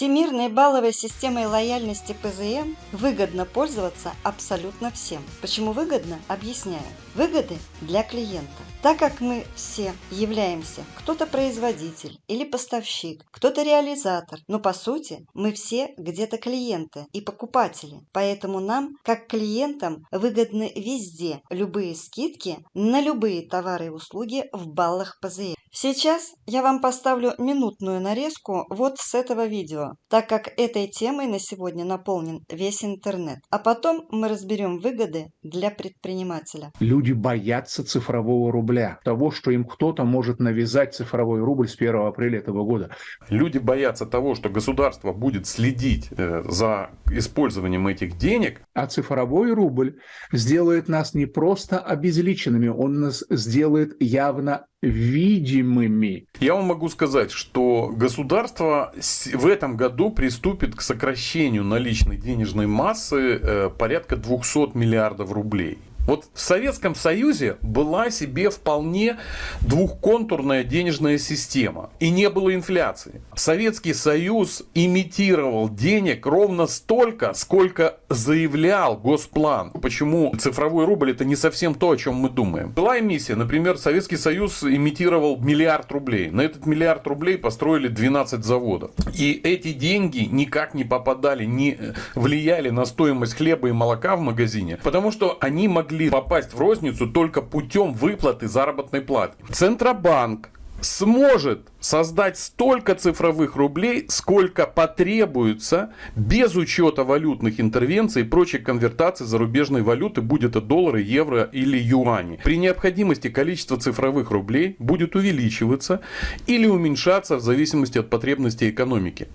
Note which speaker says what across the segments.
Speaker 1: Всемирной балловой системой лояльности ПЗМ выгодно пользоваться абсолютно всем. Почему выгодно? Объясняю. Выгоды для клиента. Так как мы все являемся кто-то производитель или поставщик, кто-то реализатор, но по сути мы все где-то клиенты и покупатели. Поэтому нам, как клиентам, выгодны везде любые скидки на любые товары и услуги в баллах ПЗМ. Сейчас я вам поставлю минутную нарезку вот с этого видео, так как этой темой на сегодня наполнен весь интернет. А потом мы разберем выгоды для предпринимателя.
Speaker 2: Люди боятся цифрового рубля, того, что им кто-то может навязать цифровой рубль с 1 апреля этого года.
Speaker 3: Люди боятся того, что государство будет следить э, за использованием этих денег.
Speaker 2: А цифровой рубль сделает нас не просто обезличенными, он нас сделает явно видимыми.
Speaker 3: Я вам могу сказать, что государство в этом году приступит к сокращению наличной денежной массы э, порядка 200 миллиардов рублей. Вот в Советском Союзе была себе вполне двухконтурная денежная система. И не было инфляции. Советский Союз имитировал денег ровно столько, сколько заявлял Госплан. Почему цифровой рубль это не совсем то, о чем мы думаем. Была эмиссия, например, Советский Союз имитировал миллиард рублей. На этот миллиард рублей построили 12 заводов. И эти деньги никак не попадали, не влияли на стоимость хлеба и молока в магазине, потому что они могли могли попасть в розницу только путем выплаты заработной платы. Центробанк сможет создать столько цифровых рублей, сколько потребуется без учета валютных интервенций и прочей конвертации зарубежной валюты, будь это доллары, евро или юани. При необходимости количество цифровых рублей будет увеличиваться или уменьшаться в зависимости от потребностей экономики.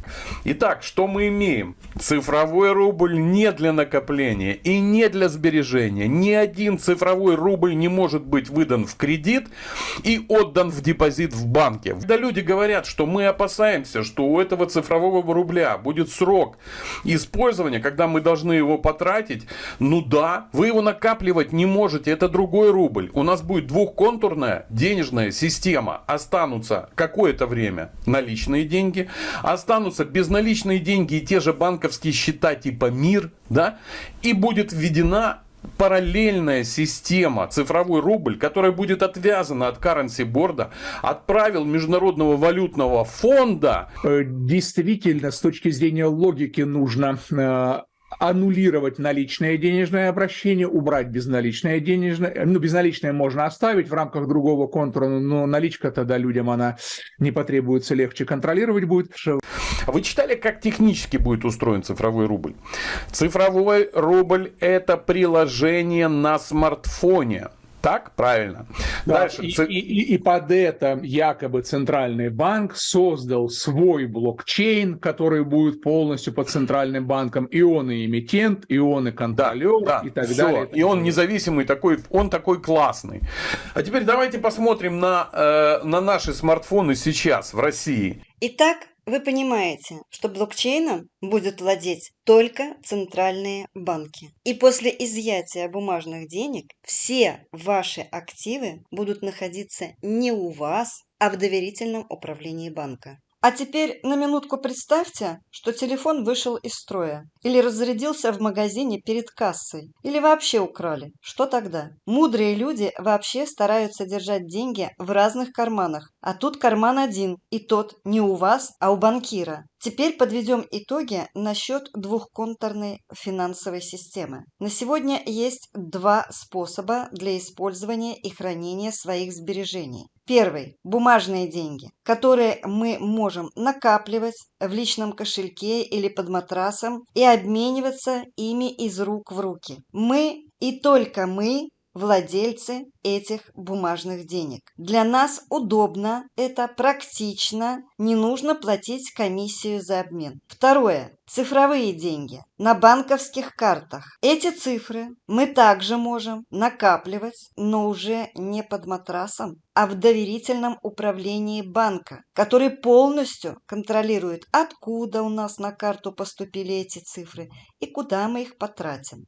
Speaker 3: Итак, что мы имеем? Цифровой рубль не для накопления и не для сбережения. Ни один цифровой рубль не может быть выдан в кредит и отдан в депозит в банке. Да люди говорят, что мы опасаемся, что у этого цифрового рубля будет срок использования, когда мы должны его потратить. Ну да, вы его накапливать не можете, это другой рубль. У нас будет двухконтурная денежная система. Останутся какое-то время наличные деньги, останутся безналичные деньги и те же банковские счета типа МИР, да, и будет введена параллельная система, цифровой рубль, которая будет отвязана от currency борда, от правил Международного валютного фонда.
Speaker 2: Э, действительно, с точки зрения логики нужно э, аннулировать наличное денежное обращение, убрать безналичное денежное. Ну, безналичное можно оставить в рамках другого контура, но наличка тогда людям она не потребуется, легче контролировать будет.
Speaker 3: Вы читали, как технически будет устроен цифровой рубль? Цифровой рубль – это приложение на смартфоне. Так, правильно.
Speaker 2: Да, Дальше. И, и, и под это якобы центральный банк создал свой блокчейн, который будет полностью под центральным банком. И он и эмитент, и он и контролер, да, да, и так все. далее.
Speaker 3: И он независимый такой, он такой классный. А теперь давайте посмотрим на, э, на наши смартфоны сейчас в России.
Speaker 1: Итак, вы понимаете, что блокчейном будут владеть только центральные банки. И после изъятия бумажных денег все ваши активы будут находиться не у вас, а в доверительном управлении банка. А теперь на минутку представьте, что телефон вышел из строя, или разрядился в магазине перед кассой, или вообще украли. Что тогда? Мудрые люди вообще стараются держать деньги в разных карманах, а тут карман один, и тот не у вас, а у банкира. Теперь подведем итоги насчет двухконтурной финансовой системы. На сегодня есть два способа для использования и хранения своих сбережений. Первый – бумажные деньги, которые мы можем накапливать в личном кошельке или под матрасом и обмениваться ими из рук в руки. Мы и только мы владельцы этих бумажных денег. Для нас удобно, это практично, не нужно платить комиссию за обмен. Второе. Цифровые деньги на банковских картах. Эти цифры мы также можем накапливать, но уже не под матрасом, а в доверительном управлении банка, который полностью контролирует, откуда у нас на карту поступили эти цифры и куда мы их потратим.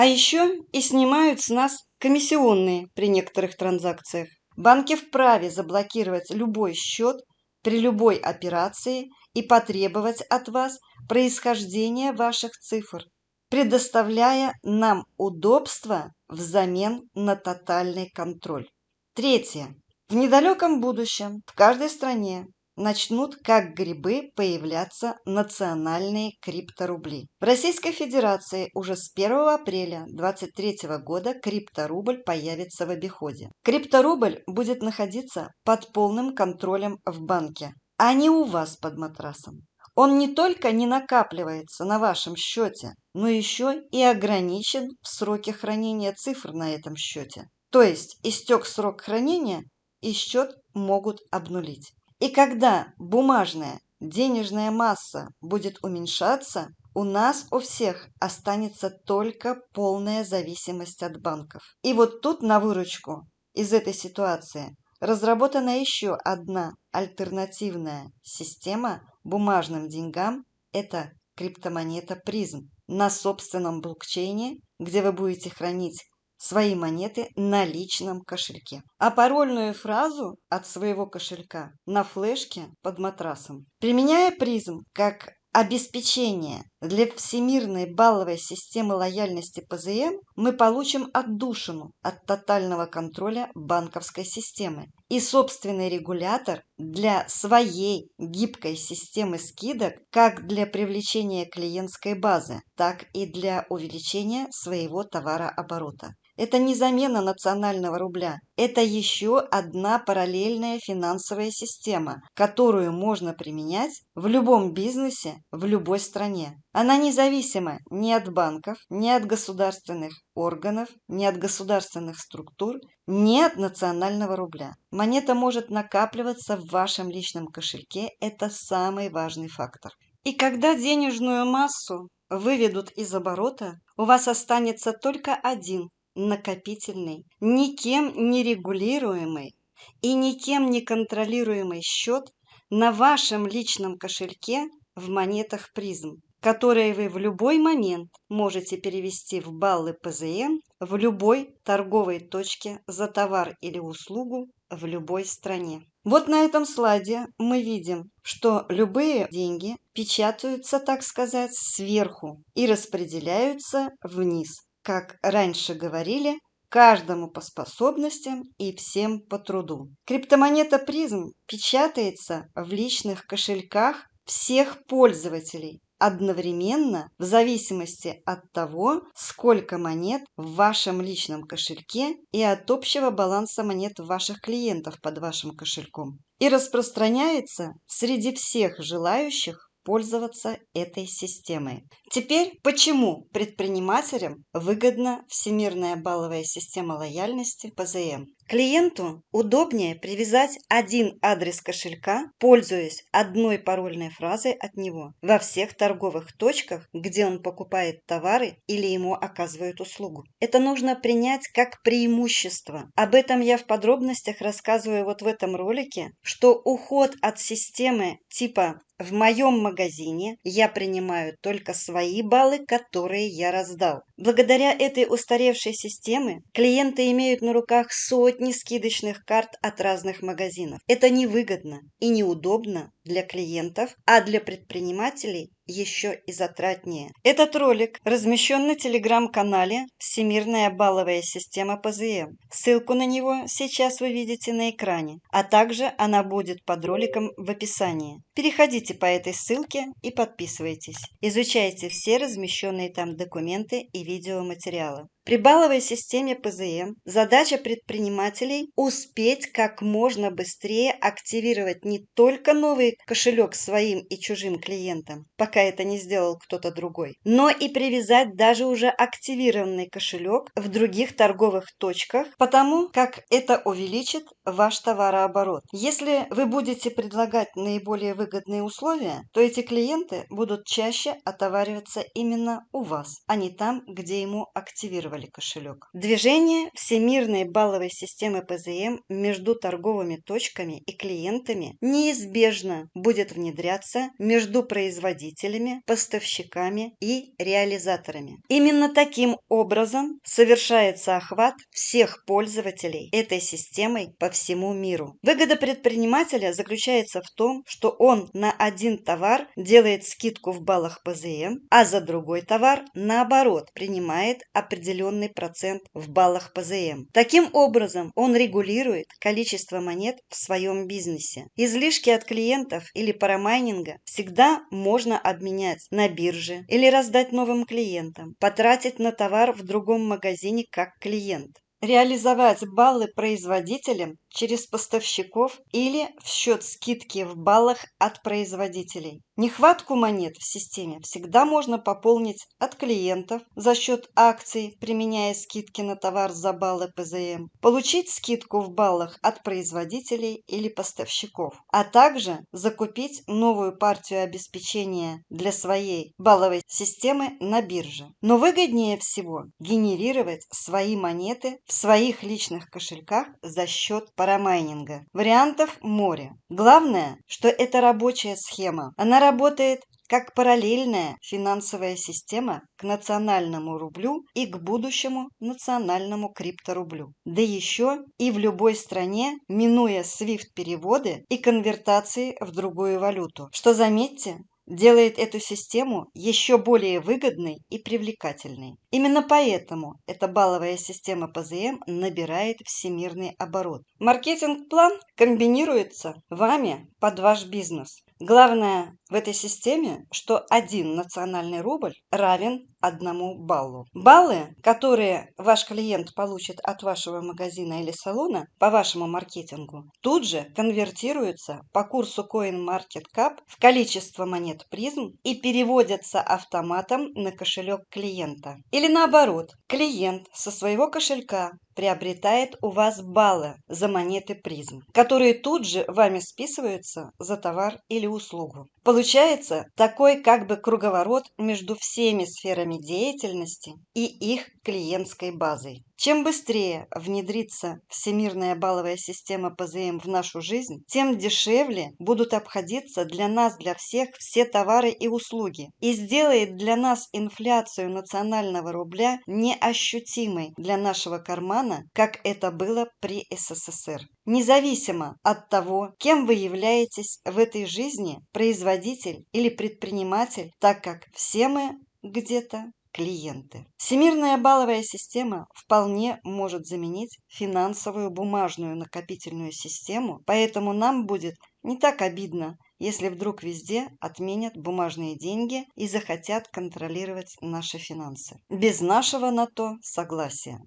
Speaker 1: А еще и снимают с нас комиссионные при некоторых транзакциях. Банки вправе заблокировать любой счет при любой операции и потребовать от вас происхождение ваших цифр, предоставляя нам удобства взамен на тотальный контроль. Третье. В недалеком будущем в каждой стране начнут как грибы появляться национальные крипторубли. В Российской Федерации уже с 1 апреля 2023 года крипторубль появится в обиходе. Крипторубль будет находиться под полным контролем в банке, а не у вас под матрасом. Он не только не накапливается на вашем счете, но еще и ограничен в сроке хранения цифр на этом счете. То есть истек срок хранения и счет могут обнулить. И когда бумажная денежная масса будет уменьшаться, у нас у всех останется только полная зависимость от банков. И вот тут на выручку из этой ситуации разработана еще одна альтернативная система бумажным деньгам – это криптомонета призм на собственном блокчейне, где вы будете хранить свои монеты на личном кошельке. А парольную фразу от своего кошелька на флешке под матрасом. Применяя призм как обеспечение для всемирной балловой системы лояльности ПЗМ, мы получим отдушину от тотального контроля банковской системы и собственный регулятор для своей гибкой системы скидок как для привлечения клиентской базы, так и для увеличения своего товарооборота. Это не замена национального рубля. Это еще одна параллельная финансовая система, которую можно применять в любом бизнесе, в любой стране. Она независима ни от банков, ни от государственных органов, ни от государственных структур, ни от национального рубля. Монета может накапливаться в вашем личном кошельке. Это самый важный фактор. И когда денежную массу выведут из оборота, у вас останется только один накопительный, никем не регулируемый и никем не контролируемый счет на вашем личном кошельке в монетах призм, которые вы в любой момент можете перевести в баллы ПЗМ в любой торговой точке за товар или услугу в любой стране. Вот на этом слайде мы видим, что любые деньги печатаются, так сказать, сверху и распределяются вниз как раньше говорили, каждому по способностям и всем по труду. Криптомонета призм печатается в личных кошельках всех пользователей одновременно в зависимости от того, сколько монет в вашем личном кошельке и от общего баланса монет ваших клиентов под вашим кошельком. И распространяется среди всех желающих пользоваться этой системой. Теперь, почему предпринимателям выгодна Всемирная балловая система лояльности ПЗМ? Клиенту удобнее привязать один адрес кошелька, пользуясь одной парольной фразой от него, во всех торговых точках, где он покупает товары или ему оказывают услугу. Это нужно принять как преимущество. Об этом я в подробностях рассказываю вот в этом ролике, что уход от системы типа в моем магазине я принимаю только свои баллы, которые я раздал. Благодаря этой устаревшей системе клиенты имеют на руках сотни скидочных карт от разных магазинов. Это невыгодно и неудобно для клиентов, а для предпринимателей еще и затратнее. Этот ролик размещен на телеграм-канале «Всемирная балловая система ПЗМ». Ссылку на него сейчас вы видите на экране, а также она будет под роликом в описании. Переходите по этой ссылке и подписывайтесь. Изучайте все размещенные там документы и видеоматериалы. При балловой системе ПЗМ задача предпринимателей успеть как можно быстрее активировать не только новый кошелек своим и чужим клиентам, пока это не сделал кто-то другой, но и привязать даже уже активированный кошелек в других торговых точках, потому как это увеличит ваш товарооборот. Если вы будете предлагать наиболее выгодные условия, то эти клиенты будут чаще отовариваться именно у вас, а не там, где ему активировали кошелек. Движение всемирной балловой системы ПЗМ между торговыми точками и клиентами неизбежно будет внедряться между производителями производителями, поставщиками и реализаторами. Именно таким образом совершается охват всех пользователей этой системой по всему миру. Выгода предпринимателя заключается в том, что он на один товар делает скидку в баллах ПЗМ, а за другой товар, наоборот, принимает определенный процент в баллах ПЗМ. Таким образом, он регулирует количество монет в своем бизнесе. Излишки от клиентов или парамайнинга всегда можно обменять на бирже или раздать новым клиентам, потратить на товар в другом магазине как клиент реализовать баллы производителям через поставщиков или в счет скидки в баллах от производителей. Нехватку монет в системе всегда можно пополнить от клиентов за счет акций, применяя скидки на товар за баллы ПЗМ, получить скидку в баллах от производителей или поставщиков, а также закупить новую партию обеспечения для своей балловой системы на бирже. Но выгоднее всего генерировать свои монеты в своих личных кошельках за счет парамайнинга. Вариантов море. Главное, что это рабочая схема. Она работает как параллельная финансовая система к национальному рублю и к будущему национальному крипторублю. Да еще и в любой стране, минуя SWIFT-переводы и конвертации в другую валюту. Что, заметьте, делает эту систему еще более выгодной и привлекательной. Именно поэтому эта балловая система ПЗМ набирает всемирный оборот. Маркетинг-план комбинируется вами под ваш бизнес. Главное в этой системе, что один национальный рубль равен одному баллу. Баллы, которые ваш клиент получит от вашего магазина или салона по вашему маркетингу, тут же конвертируются по курсу CoinMarketCap в количество монет призм и переводятся автоматом на кошелек клиента. Или наоборот, клиент со своего кошелька приобретает у вас баллы за монеты призм, которые тут же вами списываются за товар или услугу. Получается такой как бы круговорот между всеми сферами деятельности и их клиентской базой. Чем быстрее внедрится всемирная балловая система ПЗМ в нашу жизнь, тем дешевле будут обходиться для нас, для всех, все товары и услуги. И сделает для нас инфляцию национального рубля неощутимой для нашего кармана, как это было при СССР. Независимо от того, кем вы являетесь в этой жизни, производитель или предприниматель, так как все мы где-то клиенты. Всемирная балловая система вполне может заменить финансовую бумажную накопительную систему, поэтому нам будет не так обидно, если вдруг везде отменят бумажные деньги и захотят контролировать наши финансы. Без нашего на то согласия.